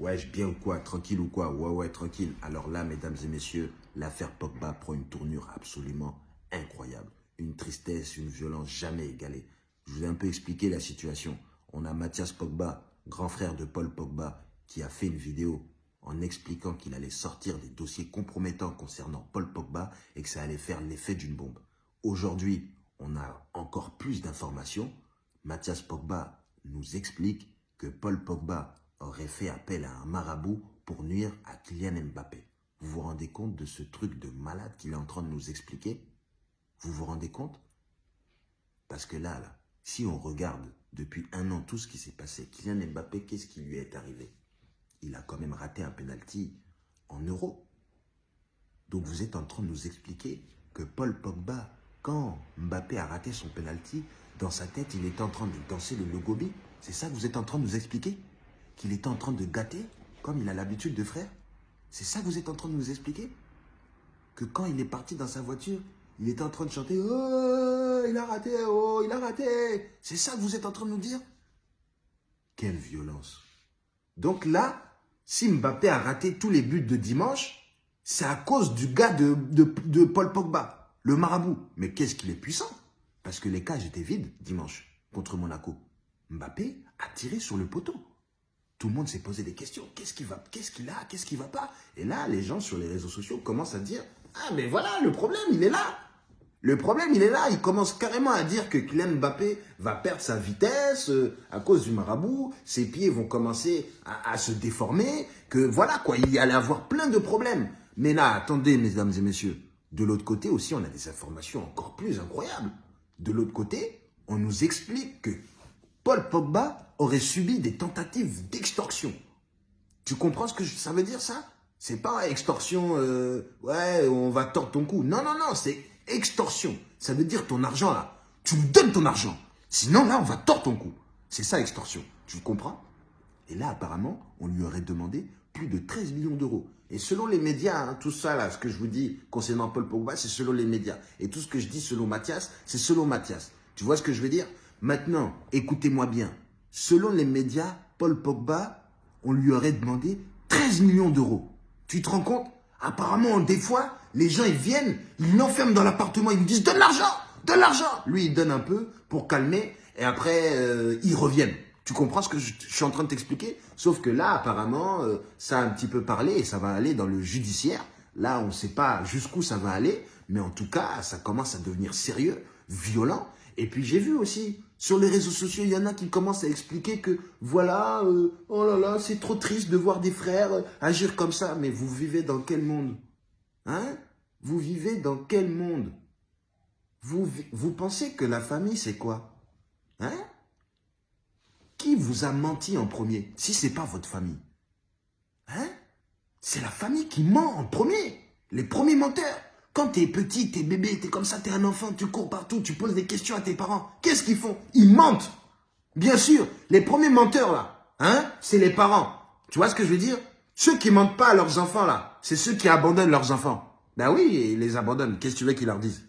Ouais, bien ou quoi? Tranquille ou quoi? Ouais, ouais, tranquille. Alors là, mesdames et messieurs, l'affaire Pogba prend une tournure absolument incroyable. Une tristesse, une violence jamais égalée. Je vous ai un peu expliqué la situation. On a Mathias Pogba, grand frère de Paul Pogba, qui a fait une vidéo en expliquant qu'il allait sortir des dossiers compromettants concernant Paul Pogba et que ça allait faire l'effet d'une bombe. Aujourd'hui, on a encore plus d'informations. Mathias Pogba nous explique que Paul Pogba aurait fait appel à un marabout pour nuire à Kylian Mbappé. Vous vous rendez compte de ce truc de malade qu'il est en train de nous expliquer? Vous vous rendez compte? Parce que là, là, si on regarde depuis un an tout ce qui s'est passé, Kylian Mbappé, qu'est-ce qui lui est arrivé? Il a quand même raté un penalty en euros. Donc vous êtes en train de nous expliquer que Paul Pogba, quand Mbappé a raté son penalty, dans sa tête, il était en train de danser le logobi. C'est ça que vous êtes en train de nous expliquer? Qu'il était en train de gâter, comme il a l'habitude de faire C'est ça que vous êtes en train de nous expliquer Que quand il est parti dans sa voiture, il était en train de chanter « Oh, il a raté, oh, il a raté !» C'est ça que vous êtes en train de nous dire Quelle violence Donc là, si Mbappé a raté tous les buts de dimanche, c'est à cause du gars de, de Paul Pogba, le marabout. Mais qu'est-ce qu'il est puissant Parce que les cages étaient vides dimanche contre Monaco. Mbappé a tiré sur le poteau. Tout le monde s'est posé des questions. Qu'est-ce qu'il qu'est-ce a, qu'est-ce qui va pas? Et là, les gens sur les réseaux sociaux commencent à dire Ah, mais voilà, le problème, il est là. Le problème, il est là. Il commence carrément à dire que Kylian Mbappé va perdre sa vitesse euh, à cause du marabout. Ses pieds vont commencer à, à, se déformer. Que voilà, quoi, il y allait avoir plein de problèmes. Mais là, attendez, mesdames et messieurs. De l'autre côté aussi, on a des informations encore plus incroyables. De l'autre côté, on nous explique que Paul Pogba aurait subi des tentatives d'extorsion. Tu comprends ce que ça veut dire ça? C'est pas extorsion, euh, ouais, on va tordre ton cou. Non, non, non, c'est extorsion. Ça veut dire ton argent là. Tu nous donnes ton argent. Sinon là, on va tordre ton cou. C'est ça extorsion. Tu comprends? Et là, apparemment, on lui aurait demandé plus de 13 millions d'euros. Et selon les médias, hein, tout ça là, ce que je vous dis concernant Paul Pogba, c'est selon les médias. Et tout ce que je dis selon Mathias, c'est selon Mathias. Tu vois ce que je veux dire? Maintenant, écoutez-moi bien. Selon les médias, Paul Pogba, on lui aurait demandé 13 millions d'euros. Tu te rends compte? Apparemment, des fois, les gens, ils viennent, ils l'enferment dans l'appartement, ils me disent « Donne l'argent Donne l'argent !» Lui, il donne un peu pour calmer et après, euh, ils reviennent. Tu comprends ce que je, je suis en train de t'expliquer? Sauf que là, apparemment, euh, ça a un petit peu parlé et ça va aller dans le judiciaire. Là, on ne sait pas jusqu'où ça va aller, mais en tout cas, ça commence à devenir sérieux, violent. Et puis j'ai vu aussi, sur les réseaux sociaux, il y en a qui commencent à expliquer que, voilà, euh, oh là là, c'est trop triste de voir des frères euh, agir comme ça. Mais vous vivez dans quel monde? Hein? Vous vivez dans quel monde? Vous, vous pensez que la famille, c'est quoi? Hein? Qui vous a menti en premier? Si ce n'est pas votre famille. Hein? C'est la famille qui ment en premier. Les premiers menteurs. Quand t'es petit, t'es bébé, t'es comme ça, t'es un enfant, tu cours partout, tu poses des questions à tes parents. Qu'est-ce qu'ils font? Ils mentent. Bien sûr, les premiers menteurs là, hein, c'est les parents. Tu vois ce que je veux dire? Ceux qui mentent pas à leurs enfants là, c'est ceux qui abandonnent leurs enfants. Ben oui, ils les abandonnent. Qu'est-ce que tu veux qu'ils leur disent?